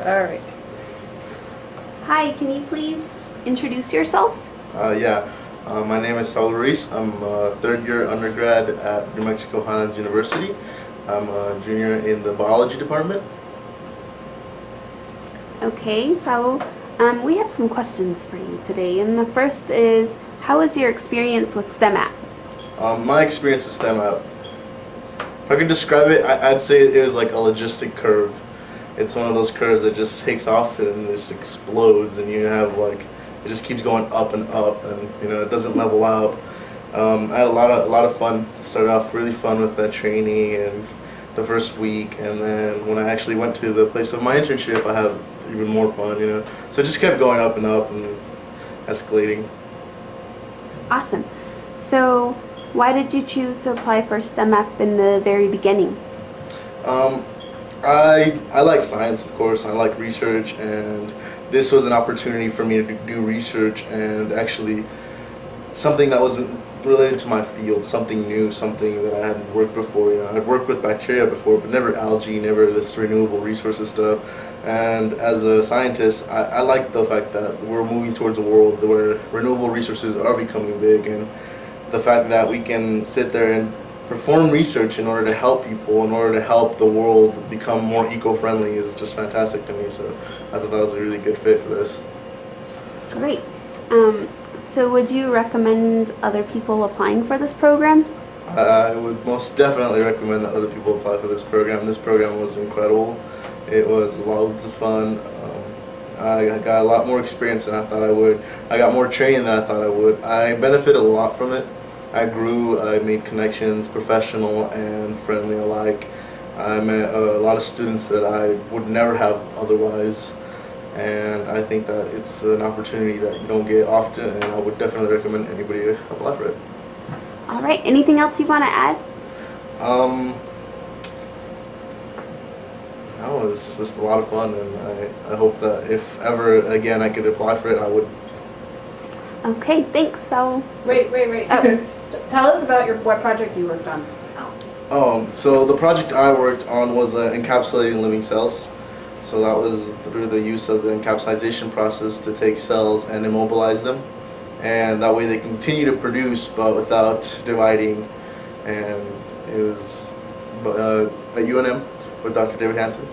All right. Hi, can you please introduce yourself? Uh, yeah, uh, my name is Saul Ruiz. I'm a third year undergrad at New Mexico Highlands University. I'm a junior in the biology department. Okay, Saul, um, we have some questions for you today. And the first is, how was your experience with STEM app? Um, my experience with STEM app, if I could describe it, I, I'd say it was like a logistic curve. It's one of those curves that just takes off and just explodes, and you have like it just keeps going up and up, and you know it doesn't level out. Um, I had a lot of a lot of fun. Started off really fun with that training and the first week, and then when I actually went to the place of my internship, I had even more fun. You know, so it just kept going up and up and escalating. Awesome. So, why did you choose to apply for STEM app in the very beginning? Um, I I like science, of course. I like research, and this was an opportunity for me to do research and actually something that wasn't related to my field, something new, something that I hadn't worked before. You know, I'd worked with bacteria before, but never algae, never this renewable resources stuff. And as a scientist, I, I like the fact that we're moving towards a world where renewable resources are becoming big, and the fact that we can sit there and perform research in order to help people, in order to help the world become more eco-friendly is just fantastic to me. So I thought that was a really good fit for this. Great. Um, so, would you recommend other people applying for this program? I would most definitely recommend that other people apply for this program. This program was incredible. It was loads of fun. Um, I got a lot more experience than I thought I would. I got more training than I thought I would. I benefited a lot from it. I grew, I made connections, professional and friendly alike. I met a lot of students that I would never have otherwise. And I think that it's an opportunity that you don't get often, and I would definitely recommend anybody to apply for it. All right. Anything else you want to add? Um, no, it's just a lot of fun, and I, I hope that if ever again I could apply for it, I would. Okay. Thanks. So, Wait, wait, wait. Oh. Tell us about your what project you worked on. Um, so the project I worked on was uh, encapsulating living cells. So that was through the use of the encapsulation process to take cells and immobilize them, and that way they continue to produce but without dividing. And it was uh, at UNM with Dr. David Hansen,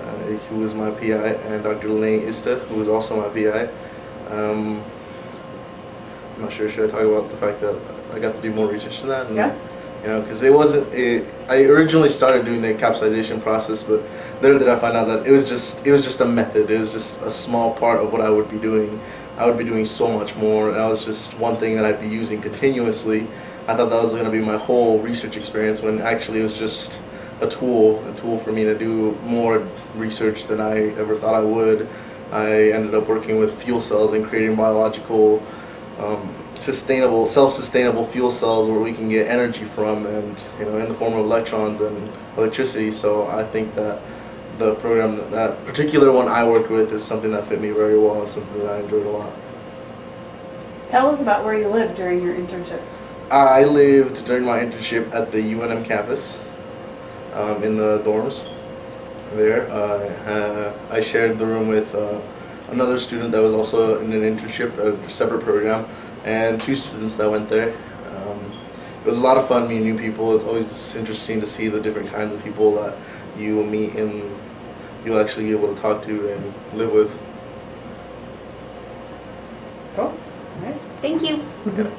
uh, who was my PI, and Dr. Lene Ista, who was also my PI. Um, I'm not sure should I talk about the fact that I got to do more research than that. And, Yeah. You know, because it wasn't. It, I originally started doing the encapsulation process, but later did I find out that it was just it was just a method. It was just a small part of what I would be doing. I would be doing so much more. And that was just one thing that I'd be using continuously. I thought that was going to be my whole research experience when actually it was just a tool, a tool for me to do more research than I ever thought I would. I ended up working with fuel cells and creating biological, um, sustainable, self-sustainable fuel cells where we can get energy from, and you know, in the form of electrons and electricity. So I think that the program, that, that particular one I worked with, is something that fit me very well and something that I enjoyed a lot. Tell us about where you lived during your internship. I lived during my internship at the UNM campus um, in the dorms there. Uh, I shared the room with uh, another student that was also in an internship, a separate program, and two students that went there. Um, it was a lot of fun meeting new people. It's always interesting to see the different kinds of people that you will meet and you'll actually be able to talk to and live with. Cool. All right. thank you.